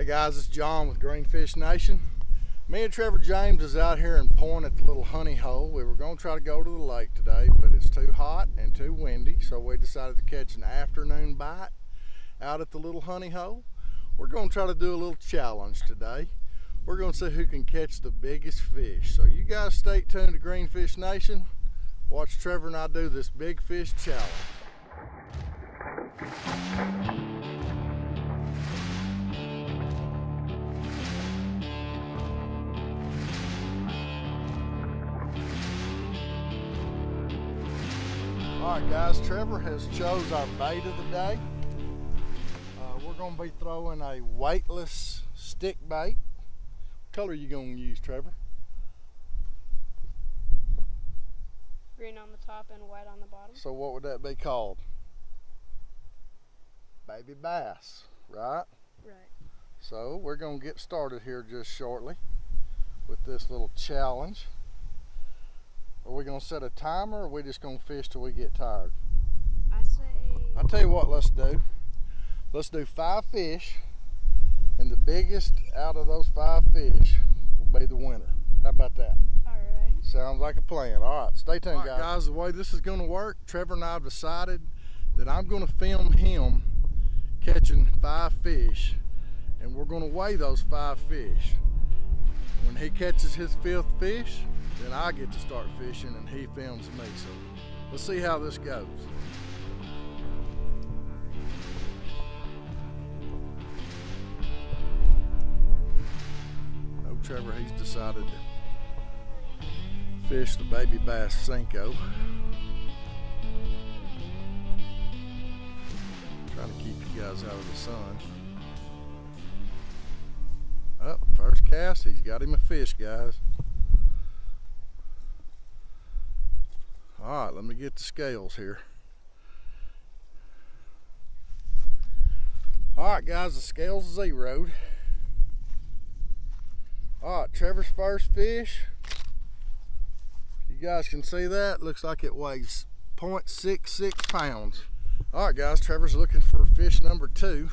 Hey guys, it's John with Greenfish Nation. Me and Trevor James is out here in Point at the little honey hole. We were going to try to go to the lake today, but it's too hot and too windy, so we decided to catch an afternoon bite out at the little honey hole. We're going to try to do a little challenge today. We're going to see who can catch the biggest fish. So you guys stay tuned to Greenfish Nation. Watch Trevor and I do this big fish challenge. All right, guys, Trevor has chose our bait of the day. Uh, we're gonna be throwing a weightless stick bait. What color are you gonna use, Trevor? Green on the top and white on the bottom. So what would that be called? Baby bass, right? Right. So we're gonna get started here just shortly with this little challenge. Are we gonna set a timer or are we just gonna fish till we get tired? I say. I'll tell you what, let's do. Let's do five fish, and the biggest out of those five fish will be the winner. How about that? Alright. Sounds like a plan. All right, stay tuned, guys. guys. The way this is going to work, Trevor and I have decided that I'm going to film him catching five fish, and we're going to weigh those five fish. When he catches his fifth fish, then I get to start fishing and he films me. So let's see how this goes. Oh, Trevor, he's decided to fish the baby bass Senko. Trying to keep you guys out of the sun. Oh, first cast, he's got him a fish, guys. All right, let me get the scales here. All right, guys, the scales zeroed. All right, Trevor's first fish. You guys can see that. Looks like it weighs 0.66 pounds. All right, guys, Trevor's looking for fish number two.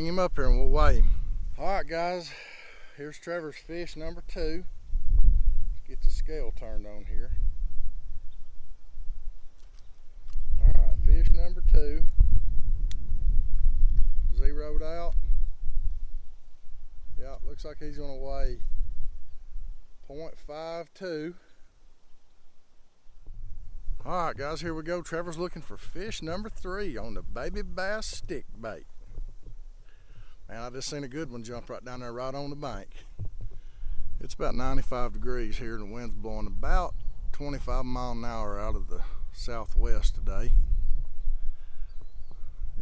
Bring him up here and we'll weigh him. All right, guys. Here's Trevor's fish number two. Let's get the scale turned on here. All right, fish number two. Zeroed out. Yeah, looks like he's to weigh 0.52. All right, guys, here we go. Trevor's looking for fish number three on the baby bass stick bait. Man, I just seen a good one jump right down there right on the bank. It's about 95 degrees here and the wind's blowing about 25 mile an hour out of the southwest today.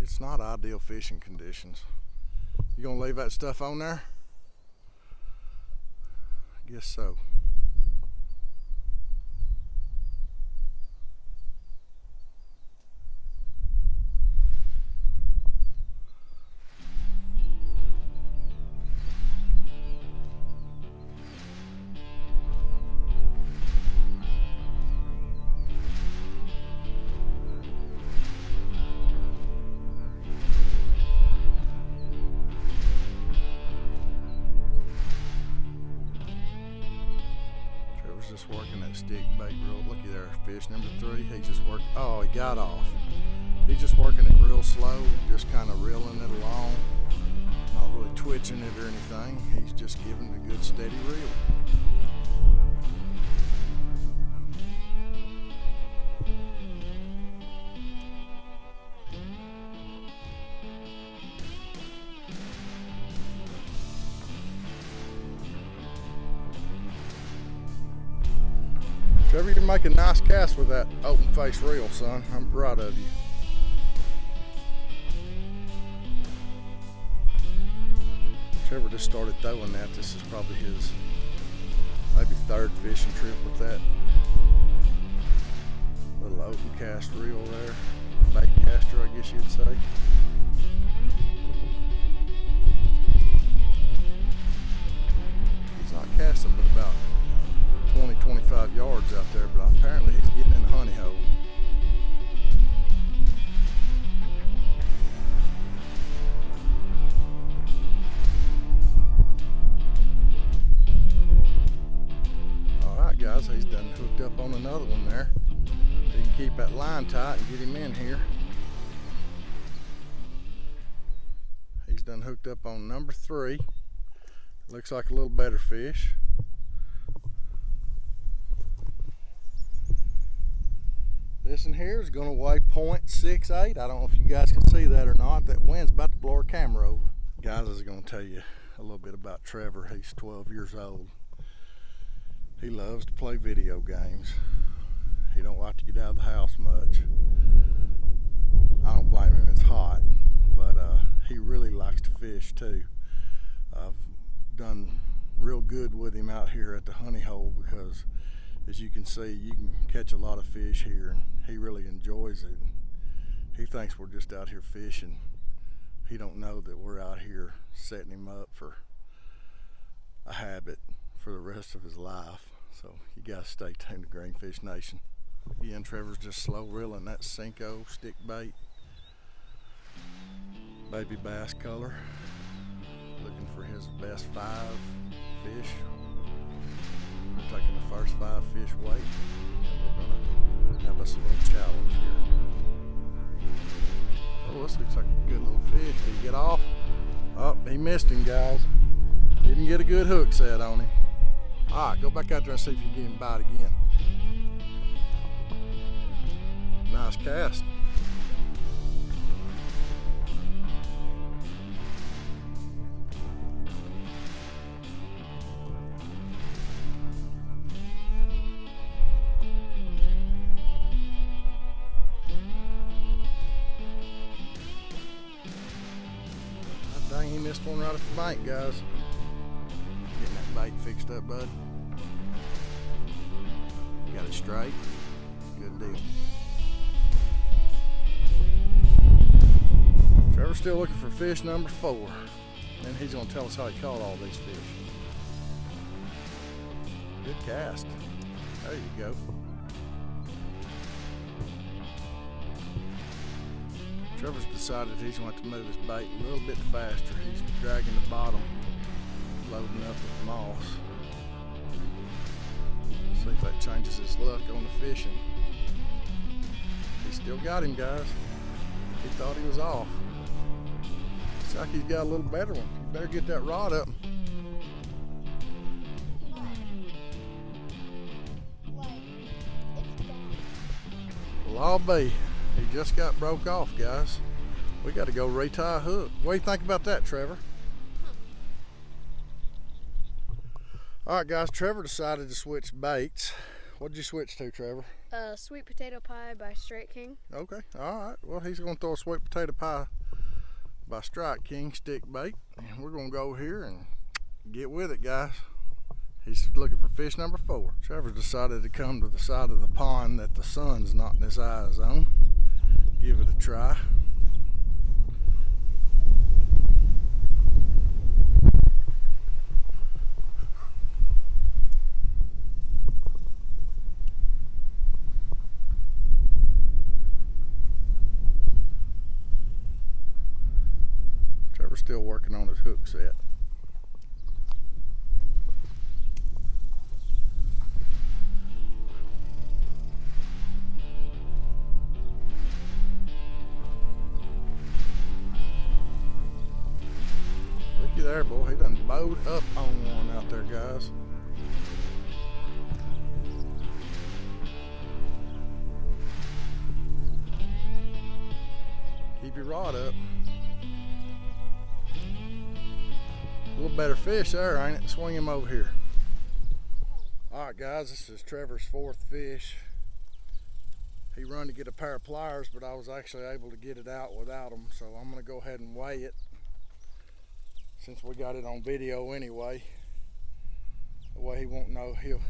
It's not ideal fishing conditions. You gonna leave that stuff on there? I guess so. Stick bait real. Looky there, fish number three. He just worked. Oh, he got off. He's just working it real slow, just kind of reeling it along, not really twitching it or anything. He's just giving it a good steady reel. Trevor, you're making a nice cast with that open face reel, son. I'm proud of you. Trevor just started throwing that. This is probably his maybe third fishing trip with that little open cast reel there. Bait caster, I guess you'd say. 25 yards out there, but apparently he's getting in the honey hole. All right, guys, he's done hooked up on another one there. He can keep that line tight and get him in here. He's done hooked up on number three. Looks like a little better fish. This in here is gonna weigh 0.68. I don't know if you guys can see that or not. That wind's about to blow our camera over. Guys, I was gonna tell you a little bit about Trevor. He's 12 years old. He loves to play video games. He don't like to get out of the house much. I don't blame him, it's hot. But uh, he really likes to fish too. I've done real good with him out here at the honey hole because as you can see, you can catch a lot of fish here and he really enjoys it. He thinks we're just out here fishing. He don't know that we're out here setting him up for a habit for the rest of his life. So you gotta stay tuned to Greenfish Nation. Again, Trevor's just slow reeling that Senko stick bait. Baby bass color. Looking for his best five fish. We're taking the first five fish weight. And we're gonna have us a little challenge here. Oh, this looks like a good little fish. Did he get off? Oh, he missed him, guys. Didn't get a good hook set on him. All right, go back out there and see if you can get him bite again. Nice cast. Dang, he missed one right at the bank, guys. Getting that bait fixed up, bud. Got it straight. Good deal. Trevor's still looking for fish number four. And he's gonna tell us how he caught all these fish. Good cast. There you go. Trevor's decided he's going to move his bait a little bit faster. He's dragging the bottom, loading up with moss. See if that changes his luck on the fishing. He still got him, guys. He thought he was off. Looks like he's got a little better one. You better get that rod up. Well, I'll be. Just got broke off, guys. We got to go retie a hook. What do you think about that, Trevor? All right, guys. Trevor decided to switch baits. What'd you switch to, Trevor? Uh, sweet potato pie by Strike King. Okay. All right. Well, he's going to throw a sweet potato pie by Strike King stick bait. And we're going to go here and get with it, guys. He's looking for fish number four. Trevor's decided to come to the side of the pond that the sun's not in his eyes on. Give it a try. Trevor's still working on his hook set. Your rod up. A little better fish there, ain't it? Swing him over here. All right, guys, this is Trevor's fourth fish. He run to get a pair of pliers, but I was actually able to get it out without them, so I'm gonna go ahead and weigh it since we got it on video anyway. The way he won't know, he'll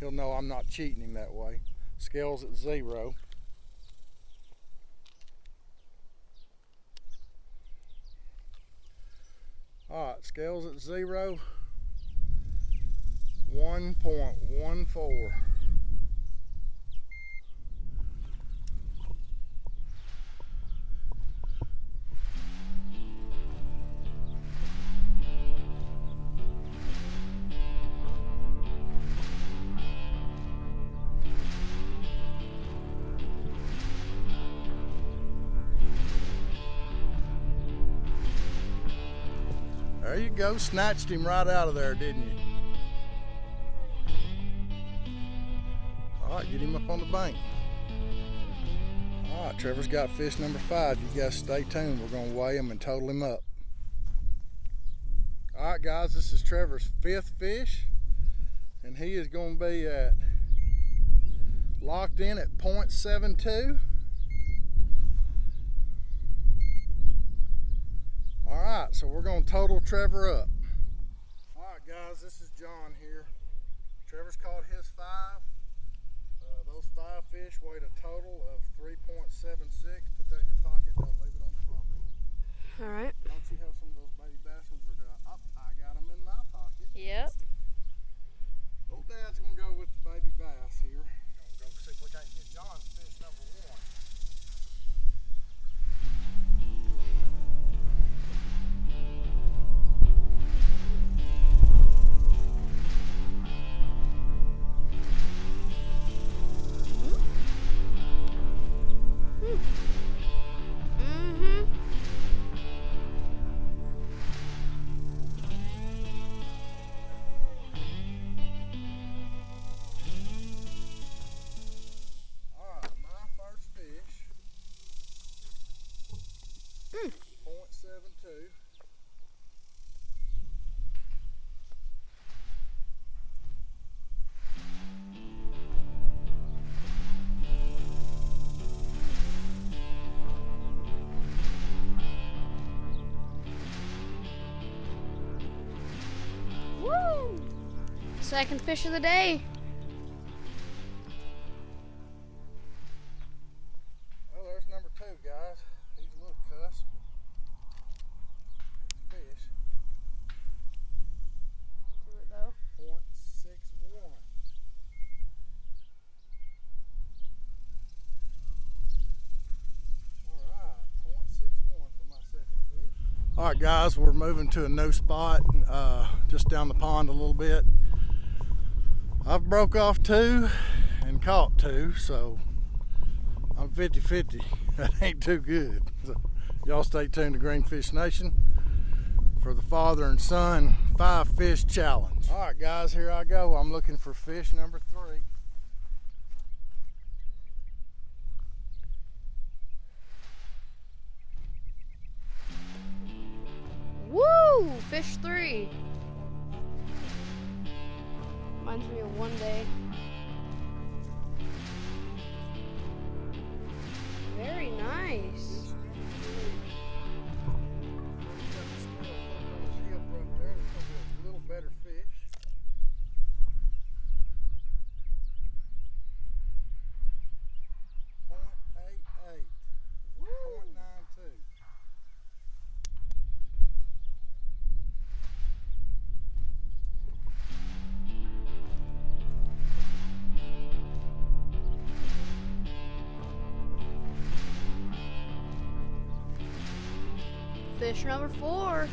he'll know I'm not cheating him that way. Scales at zero. Right, scales at zero. 1.14. There you go, snatched him right out of there, didn't you? All right, get him up on the bank. All right, Trevor's got fish number five. You guys stay tuned. We're gonna weigh him and total him up. All right, guys, this is Trevor's fifth fish, and he is gonna be at locked in at 0.72. All right, so we're gonna total Trevor up. All right, guys, this is John here. Trevor's caught his five. Uh, those five fish weighed a total of 3.76. Second fish of the day. Well, there's number two, guys. He's a little cuss. He's a fish. Do it though. Point six one. Alright, point six one for my second fish. Alright guys, we're moving to a new spot, uh, just down the pond a little bit. I've broke off two and caught two, so I'm 50-50. That ain't too good. So y'all stay tuned to Greenfish Nation for the father and son five fish challenge. All right, guys, here I go. I'm looking for fish number three. Woo! Fish three. Reminds me of one day. Very nice. Number four.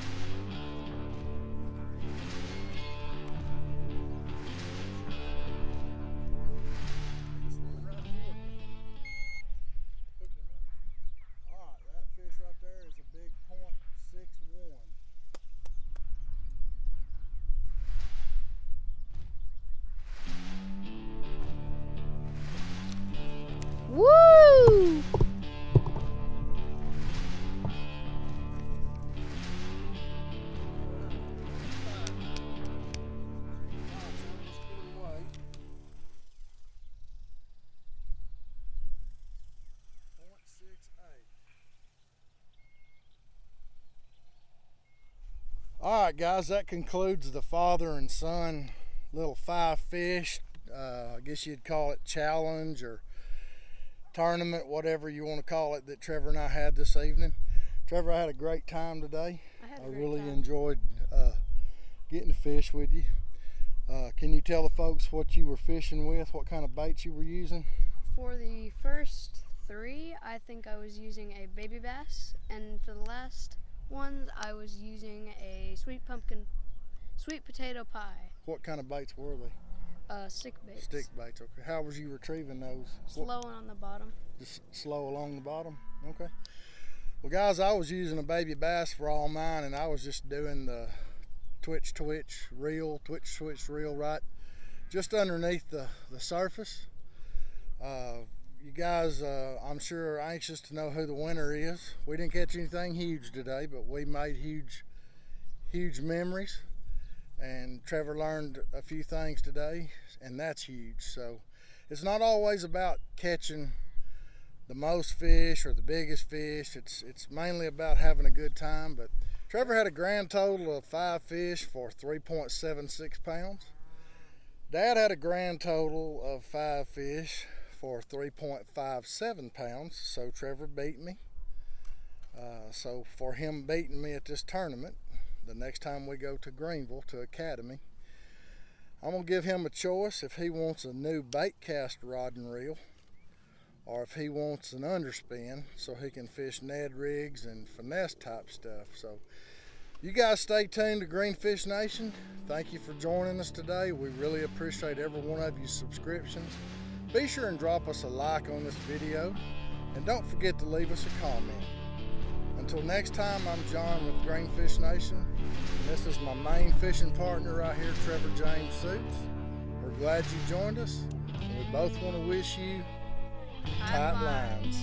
Right, guys, that concludes the father and son little five fish. Uh, I guess you'd call it challenge or tournament, whatever you want to call it, that Trevor and I had this evening. Trevor, I had a great time today. I had a I great really time. enjoyed uh, getting to fish with you. Uh, can you tell the folks what you were fishing with, what kind of baits you were using? For the first three, I think I was using a baby bass, and for the last ones, I was using a sweet pumpkin, sweet potato pie, What kind of baits were they? uh, stick baits. Stick baits. Okay. How was you retrieving those? What- Slow on the bottom. just slow along the bottom. Okay. Well, guys, I was using a baby bass for all mine, and I was just doing the twitch, twitch, reel, twitch, twitch, reel right just underneath the, the surface. Uh, you guys, uh, I'm sure, are anxious to know who the winner is. We didn't catch anything huge today, but we made huge, huge memories. And Trevor learned a few things today, and that's huge. So it's not always about catching the most fish or the biggest fish. It's it's mainly about having a good time. But Trevor had a grand total of five fish for 3.76 pounds. Dad had a grand total of five fish for 3.57 pounds. So Trevor beat me. Uh, so for him beating me at this tournament, the next time we go to Greenville to Academy, I'm gonna give him a choice if he wants a new bait cast rod and reel or if he wants an underspin so he can fish Ned rigs and finesse type stuff. So you guys stay tuned to Greenfish Nation. Thank you for joining us today. We really appreciate every one of your subscriptions. Be sure and drop us a like on this video and don't forget to leave us a comment. Until next time, I'm John with Greenfish Nation. And this is my main fishing partner right here, Trevor James Suits. We're glad you joined us. And we both want to wish you tight lines.